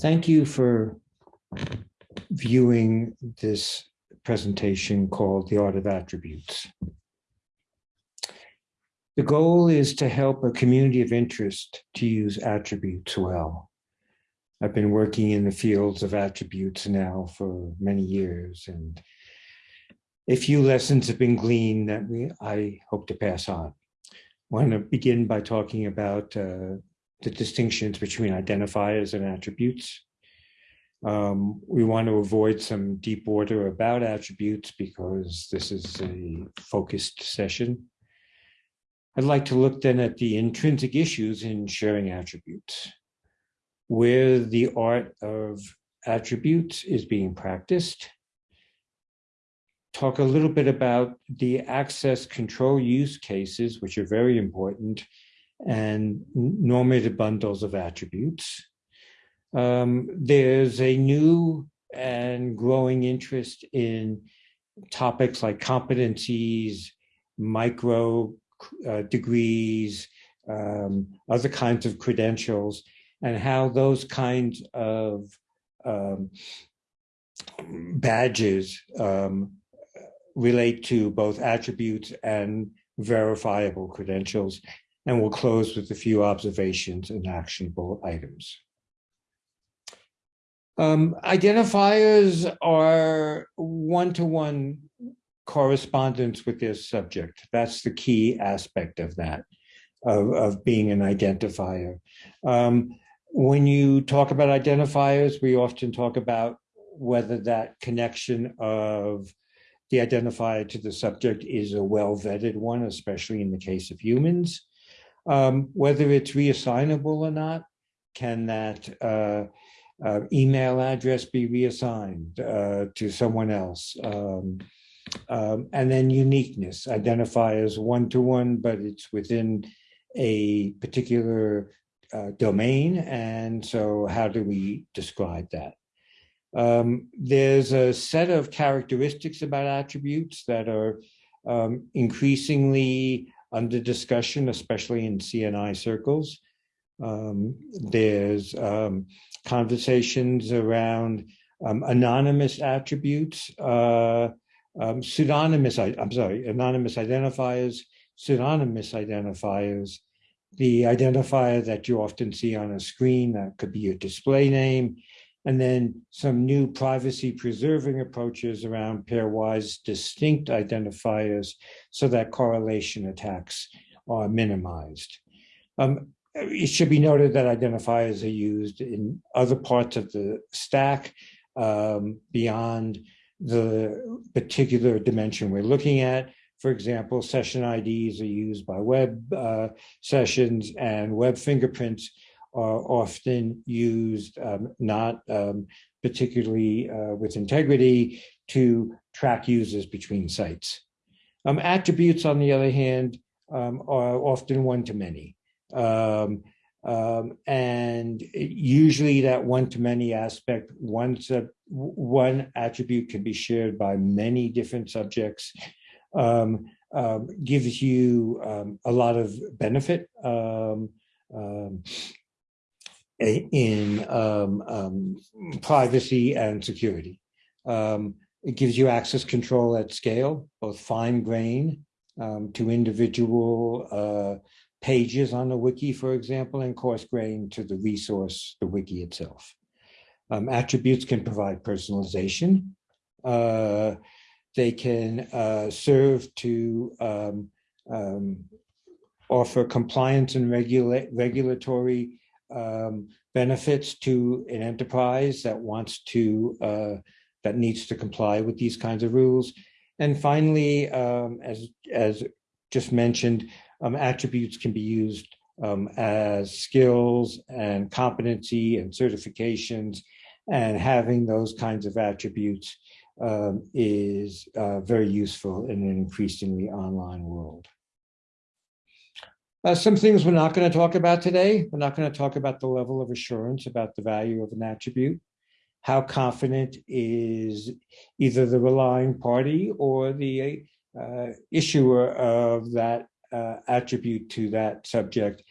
Thank you for viewing this presentation called The Art of Attributes. The goal is to help a community of interest to use attributes well. I've been working in the fields of attributes now for many years and a few lessons have been gleaned that we I hope to pass on. I want to begin by talking about uh, the distinctions between identifiers and attributes. Um, we want to avoid some deep order about attributes because this is a focused session. I'd like to look then at the intrinsic issues in sharing attributes, where the art of attributes is being practiced, talk a little bit about the access control use cases, which are very important, and normative bundles of attributes. Um, there's a new and growing interest in topics like competencies, micro uh, degrees, um, other kinds of credentials, and how those kinds of um, badges um, relate to both attributes and verifiable credentials and we'll close with a few observations and actionable items. Um, identifiers are one-to-one -one correspondence with their subject. That's the key aspect of that, of, of being an identifier. Um, when you talk about identifiers, we often talk about whether that connection of the identifier to the subject is a well-vetted one, especially in the case of humans. Um, whether it's reassignable or not, can that uh, uh, email address be reassigned uh, to someone else? Um, um, and then uniqueness, identify as one-to-one, -one, but it's within a particular uh, domain. And so how do we describe that? Um, there's a set of characteristics about attributes that are um, increasingly under discussion, especially in CNI circles. Um, there's um, conversations around um, anonymous attributes, uh, um, pseudonymous, I, am sorry, anonymous identifiers, pseudonymous identifiers, the identifier that you often see on a screen, that could be a display name, and then some new privacy preserving approaches around pairwise distinct identifiers so that correlation attacks are minimized. Um, it should be noted that identifiers are used in other parts of the stack um, beyond the particular dimension we're looking at. For example, session IDs are used by web uh, sessions and web fingerprints are often used um, not um, particularly uh, with integrity to track users between sites. Um, attributes, on the other hand, um, are often one-to-many. Um, um, and usually that one-to-many aspect, one, one attribute can be shared by many different subjects, gives you a lot of benefit. Um, in um, um, privacy and security. Um, it gives you access control at scale, both fine grain um, to individual uh, pages on the wiki, for example, and coarse grain to the resource, the wiki itself. Um, attributes can provide personalization. Uh, they can uh, serve to um, offer compliance and regula regulatory um, benefits to an enterprise that wants to, uh, that needs to comply with these kinds of rules. And finally, um, as, as just mentioned, um, attributes can be used um, as skills and competency and certifications and having those kinds of attributes um, is uh, very useful in an increasingly online world. Uh, some things we're not going to talk about today. We're not going to talk about the level of assurance about the value of an attribute. How confident is either the relying party or the uh, issuer of that uh, attribute to that subject?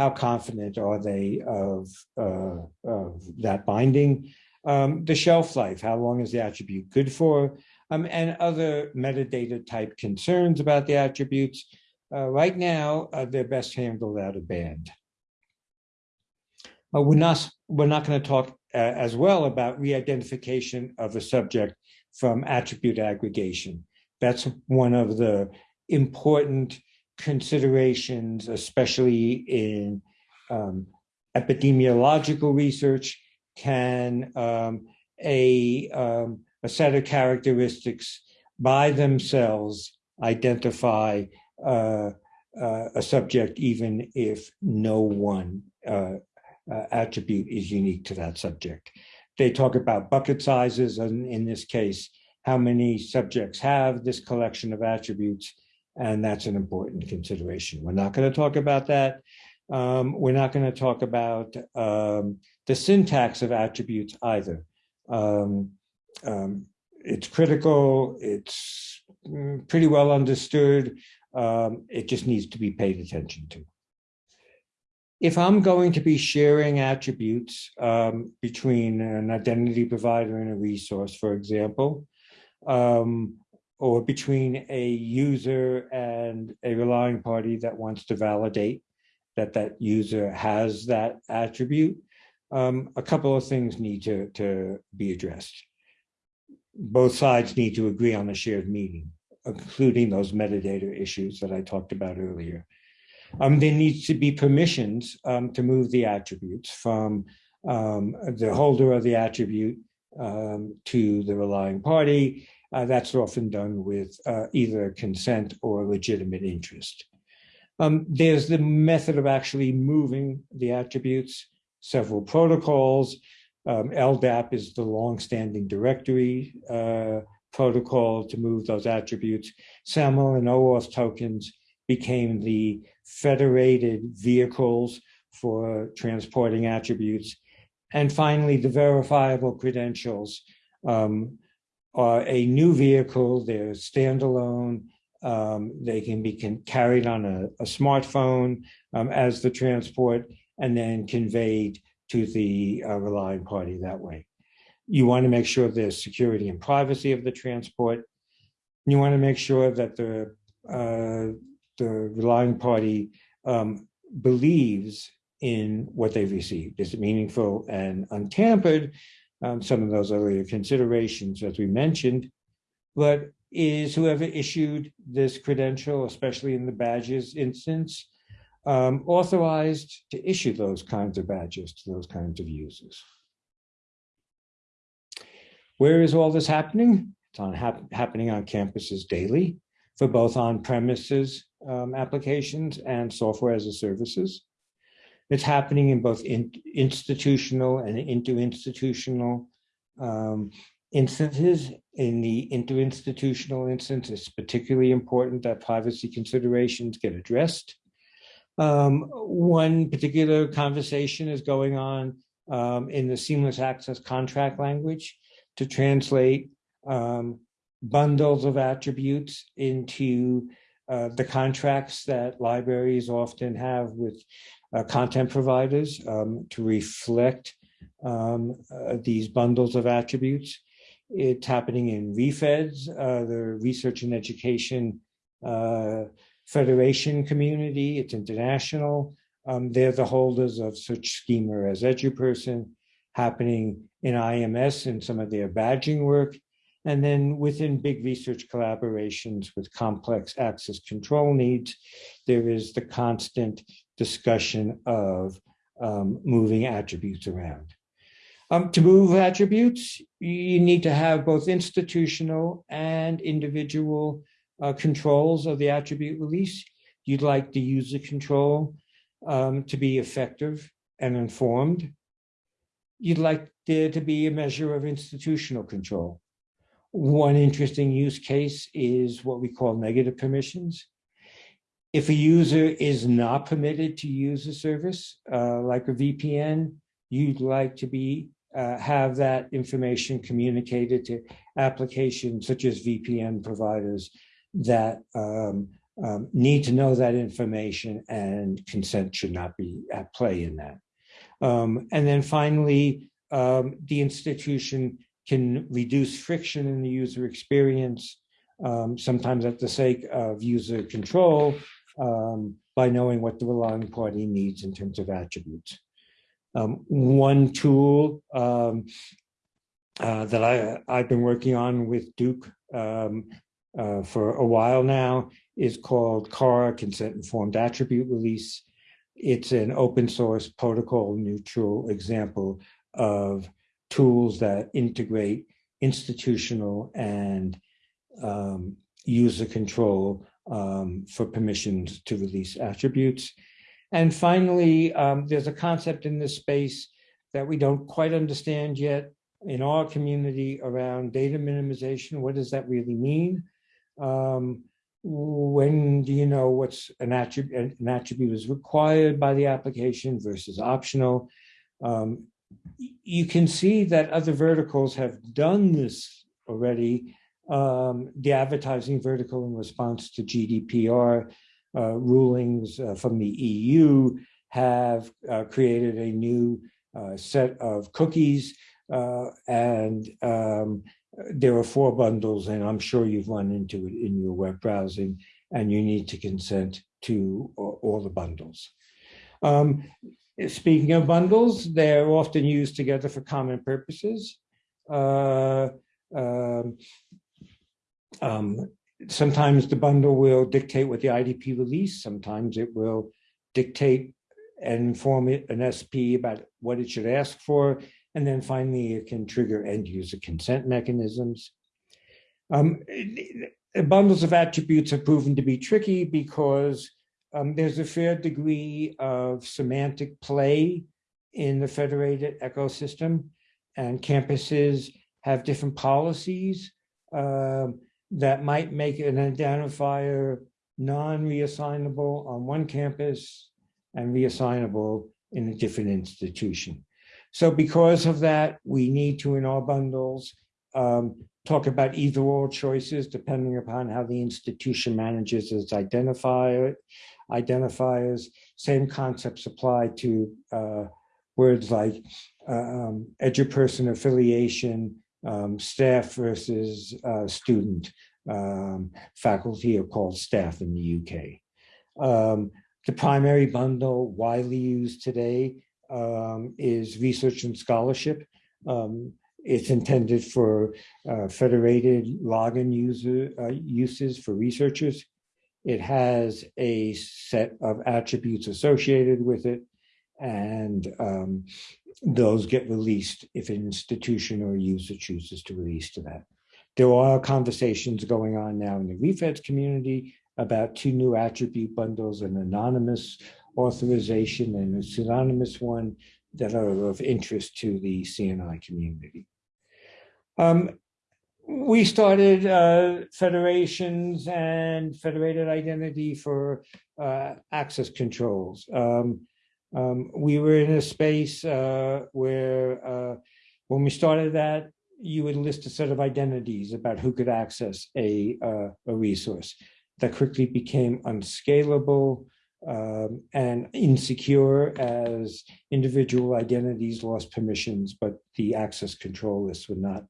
how confident are they of, uh, of that binding? Um, the shelf life, how long is the attribute good for? Um, and other metadata type concerns about the attributes. Uh, right now, uh, they're best handled out of band. Uh, we're not, we're not going to talk uh, as well about re-identification of a subject from attribute aggregation. That's one of the important considerations, especially in um, epidemiological research, can um, a, um, a set of characteristics by themselves identify uh, uh, a subject even if no one uh, uh, attribute is unique to that subject. They talk about bucket sizes, and in this case, how many subjects have this collection of attributes, and that's an important consideration. We're not going to talk about that. Um, we're not going to talk about um, the syntax of attributes either. Um, um it's critical, it's mm, pretty well understood, um, it just needs to be paid attention to if I'm going to be sharing attributes um, between an identity provider and a resource, for example, um, or between a user and a relying party that wants to validate that that user has that attribute, um, a couple of things need to, to be addressed. Both sides need to agree on a shared meaning, including those metadata issues that I talked about earlier. Um, there needs to be permissions um, to move the attributes from um, the holder of the attribute um, to the relying party. Uh, that's often done with uh, either consent or legitimate interest. Um, there's the method of actually moving the attributes, several protocols. Um, LDAP is the long-standing directory uh, protocol to move those attributes. SAML and OAuth tokens became the federated vehicles for transporting attributes. And finally, the verifiable credentials um, are a new vehicle, they're standalone, um, they can be can, carried on a, a smartphone um, as the transport and then conveyed to the uh, relying party that way. You want to make sure there's security and privacy of the transport. You want to make sure that the uh, the relying party um, believes in what they've received. Is it meaningful and untampered? Um, some of those earlier considerations, as we mentioned, but is whoever issued this credential, especially in the badges instance, um, authorized to issue those kinds of badges to those kinds of users. Where is all this happening? It's on hap happening on campuses daily for both on-premises um, applications and software as a services. It's happening in both in, institutional and inter-institutional um, instances. In the inter-institutional instance, it's particularly important that privacy considerations get addressed. Um, one particular conversation is going on um, in the seamless access contract language to translate um, bundles of attributes into uh, the contracts that libraries often have with uh, content providers um, to reflect um, uh, these bundles of attributes. It's happening in REFEDS, uh, the Research and Education uh, Federation community. It's international. Um, they're the holders of such schema as EduPerson, happening in IMS and some of their badging work, and then within big research collaborations with complex access control needs, there is the constant discussion of um, moving attributes around. Um, to move attributes, you need to have both institutional and individual uh, controls of the attribute release. You'd like the user control um, to be effective and informed. You'd like there to be a measure of institutional control. One interesting use case is what we call negative permissions. If a user is not permitted to use a service, uh, like a VPN, you'd like to be uh, have that information communicated to applications such as VPN providers that um, um, need to know that information and consent should not be at play in that. Um, and then finally, um, the institution can reduce friction in the user experience, um, sometimes at the sake of user control, um, by knowing what the relying party needs in terms of attributes. Um, one tool um, uh, that I, I've been working on with Duke uh, for a while now is called CAR, Consent Informed Attribute Release. It's an open source protocol neutral example of tools that integrate institutional and um, user control um, for permissions to release attributes. And finally, um, there's a concept in this space that we don't quite understand yet in our community around data minimization. What does that really mean? Um, when do you know what's an attribute, an attribute is required by the application versus optional? Um, you can see that other verticals have done this already. Um, the advertising vertical in response to GDPR uh, rulings uh, from the EU have uh, created a new uh, set of cookies uh, and um, there are four bundles and I'm sure you've run into it in your web browsing and you need to consent to all the bundles. Um, speaking of bundles, they're often used together for common purposes. Uh, um, um, sometimes the bundle will dictate what the IDP release. Sometimes it will dictate and inform it, an SP about what it should ask for. And then finally, it can trigger end user consent mechanisms. Um, bundles of attributes have proven to be tricky because um, there's a fair degree of semantic play in the federated ecosystem and campuses have different policies um, that might make an identifier non-reassignable on one campus and reassignable in a different institution. So because of that, we need to, in our bundles, um, talk about either or choices depending upon how the institution manages its identifier, identifiers. Same concepts apply to uh, words like uh, um, eduperson affiliation, um, staff versus uh, student. Um, faculty are called staff in the UK. Um, the primary bundle widely used today um, is research and scholarship. Um, it's intended for uh, federated login user uh, uses for researchers. It has a set of attributes associated with it, and um, those get released if an institution or user chooses to release to that. There are conversations going on now in the refeds community about two new attribute bundles, an anonymous authorization and a pseudonymous one that are of interest to the CNI community. Um, we started uh, federations and federated identity for uh, access controls. Um, um, we were in a space uh, where uh, when we started that, you would list a set of identities about who could access a, uh, a resource. That quickly became unscalable um, and insecure as individual identities lost permissions, but the access control list would not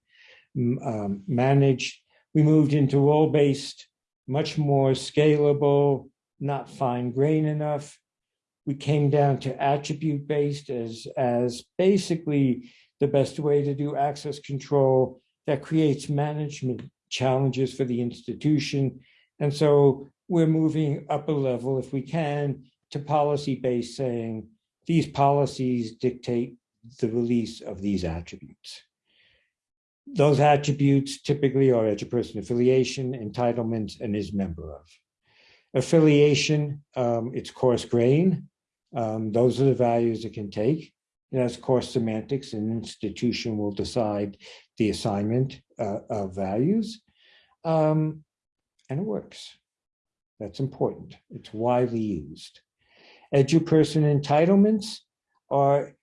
um, manage. We moved into role-based, much more scalable, not fine grain enough. We came down to attribute-based as, as basically the best way to do access control that creates management challenges for the institution. And so we're moving up a level if we can to policy-based saying these policies dictate the release of these attributes. Those attributes typically are eduperson affiliation, entitlement, and is member of. Affiliation, um, it's coarse grain. Um, those are the values it can take. It has coarse semantics. An institution will decide the assignment uh, of values. Um, and it works. That's important. It's widely used. Eduperson entitlements are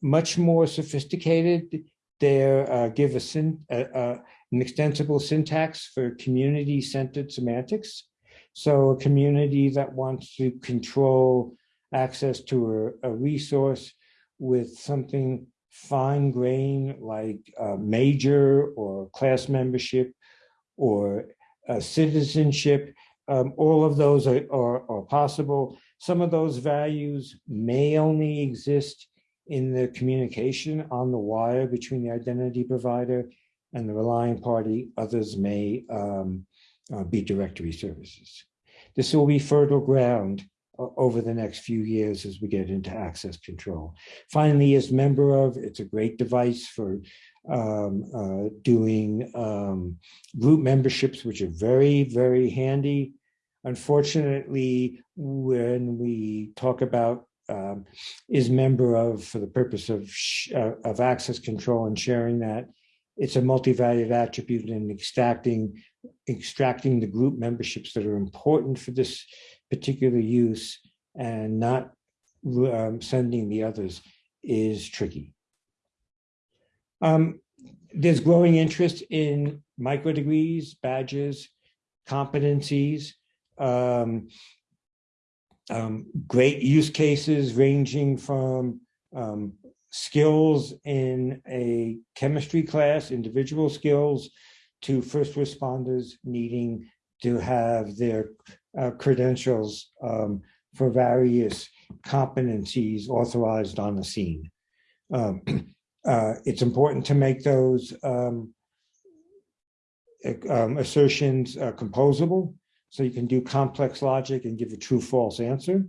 much more sophisticated. They uh, give a syn uh, uh, an extensible syntax for community-centered semantics. So a community that wants to control access to a, a resource with something fine grain like major or class membership or citizenship, um, all of those are, are, are possible. Some of those values may only exist in the communication on the wire between the identity provider and the relying party. Others may um, uh, be directory services. This will be fertile ground uh, over the next few years as we get into access control. Finally, as member of, it's a great device for um, uh, doing um, group memberships, which are very, very handy. Unfortunately, when we talk about um, is member of for the purpose of uh, of access control and sharing that, it's a multi-valued attribute and extracting extracting the group memberships that are important for this particular use and not um, sending the others is tricky. Um, there's growing interest in micro degrees, badges, competencies, um, um, great use cases ranging from um, skills in a chemistry class, individual skills, to first responders needing to have their uh, credentials um, for various competencies authorized on the scene. Um, uh, it's important to make those um, um, assertions uh, composable so you can do complex logic and give a true false answer.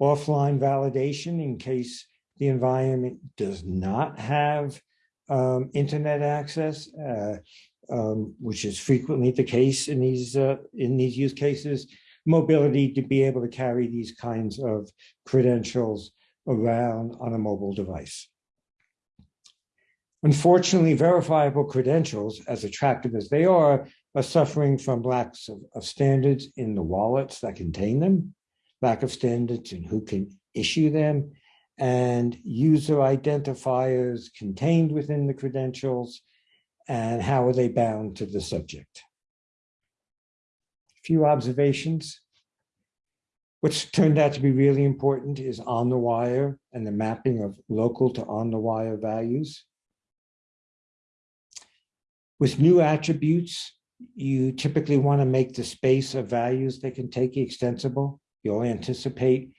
Offline validation in case the environment does not have um, internet access, uh, um, which is frequently the case in these uh, in these use cases. Mobility to be able to carry these kinds of credentials around on a mobile device. Unfortunately, verifiable credentials, as attractive as they are, are suffering from lacks of, of, standards in the wallets that contain them, lack of standards in who can issue them, and user identifiers contained within the credentials, and how are they bound to the subject. A few observations. What's turned out to be really important is on the wire and the mapping of local to on the wire values. With new attributes, you typically want to make the space of values that can take extensible. You'll anticipate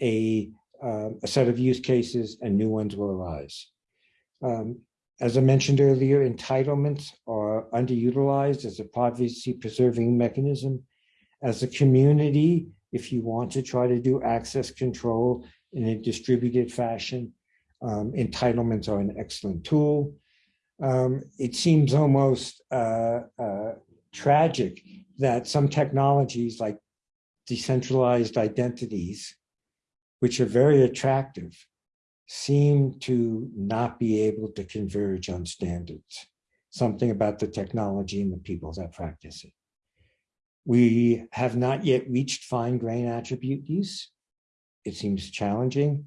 a, uh, a set of use cases and new ones will arise. Um, as I mentioned earlier, entitlements are underutilized as a privacy preserving mechanism. As a community, if you want to try to do access control in a distributed fashion, um, entitlements are an excellent tool. Um, it seems almost uh, uh, tragic that some technologies like decentralized identities, which are very attractive, seem to not be able to converge on standards, something about the technology and the people that practice it. We have not yet reached fine grain attribute use. It seems challenging.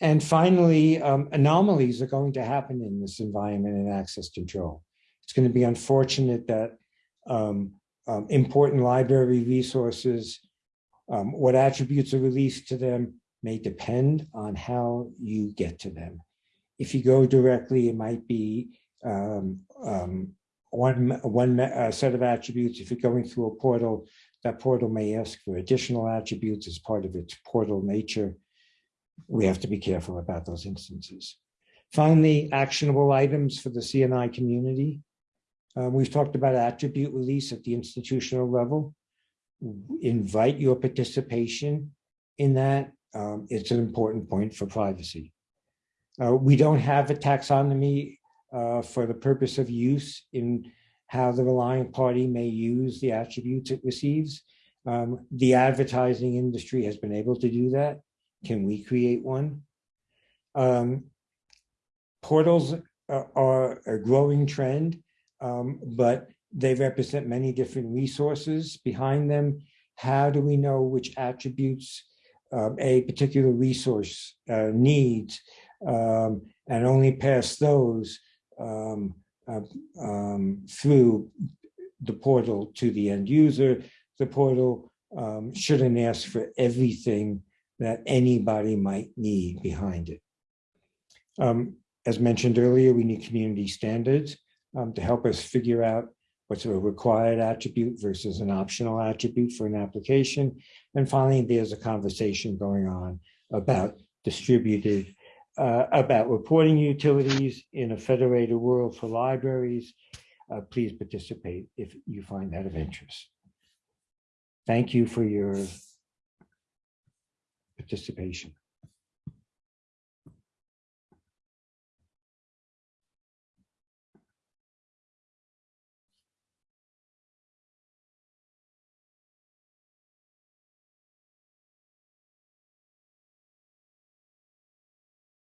And finally, um, anomalies are going to happen in this environment and access control. It's going to be unfortunate that um, um, important library resources, um, what attributes are released to them may depend on how you get to them. If you go directly, it might be um, um, one, one uh, set of attributes. If you're going through a portal, that portal may ask for additional attributes as part of its portal nature. We have to be careful about those instances. Finally, actionable items for the CNI community. Um, we've talked about attribute release at the institutional level. Invite your participation in that. Um, it's an important point for privacy. Uh, we don't have a taxonomy uh, for the purpose of use in how the relying party may use the attributes it receives. Um, the advertising industry has been able to do that. Can we create one? Um, portals are a growing trend um, but they represent many different resources behind them. How do we know which attributes um, a particular resource uh, needs um, and only pass those uh, through the portal to the end user. The portal shouldn't ask for everything that anybody might need behind it. Um, as mentioned earlier, we need community standards um, to help us figure out what's a required attribute versus an optional attribute for an application. And finally, there's a conversation going on about distributed, uh, about reporting utilities in a federated world for libraries. Uh, please participate if you find that of interest. Thank you for your participation.